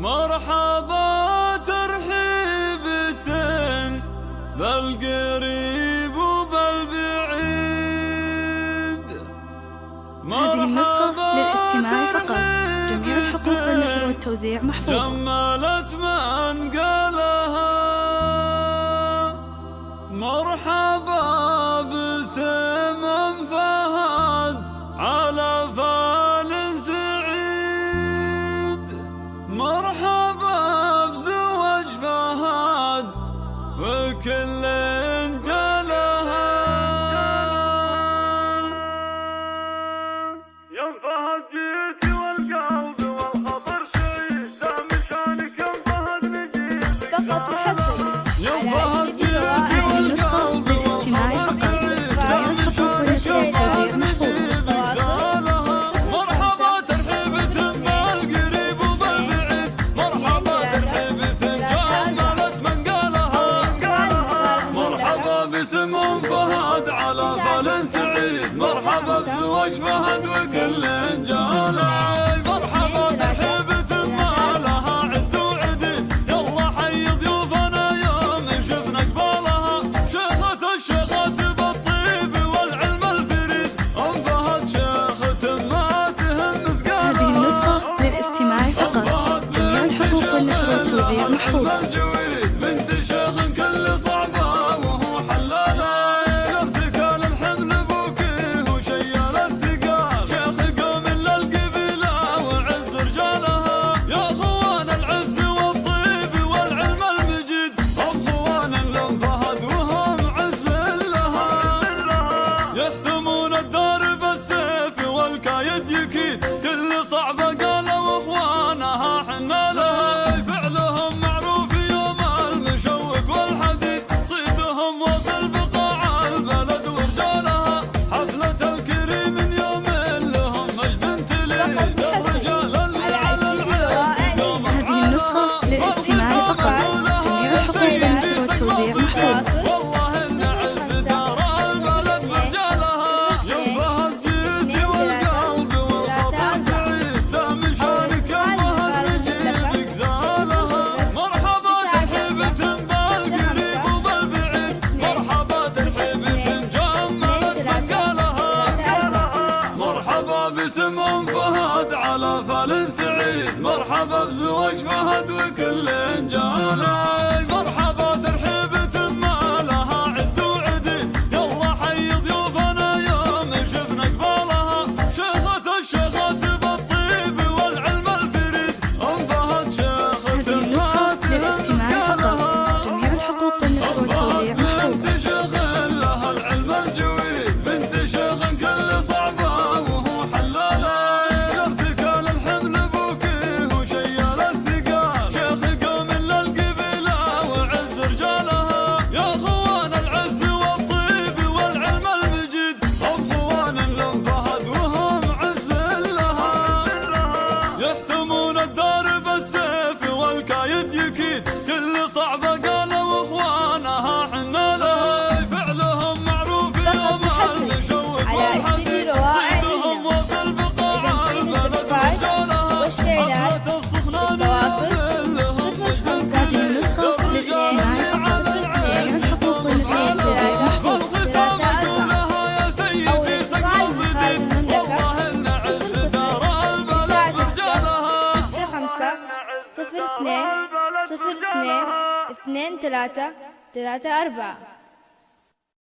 مرحبا ترحيبة بالقريب وبالبعيد هذه النسخة للاستماع فقط. جميع الحقوق للنشر والتوزيع محفوظة. جملت من قالها. مرحبا على خال سعيد. مرحبا بزواج فهد وكل انجالي مرحبا بحبة ما لها عد وعدد يلا حي ضيوفنا يوم شفنا قبالها شيخة الشيخات بالطيب والعلم الفريد. أم فهد شيخة ما تهم ثقالها هذه النصف للاستماع فقط. جميع الحقوق والنشر والتوزيع محفوظة اسم فهد على فلن سعيد. مرحبا بزواج فهد وكل انجاله صفر اثنين صفر اثنين اثنين ثلاثة ثلاثة أربعة.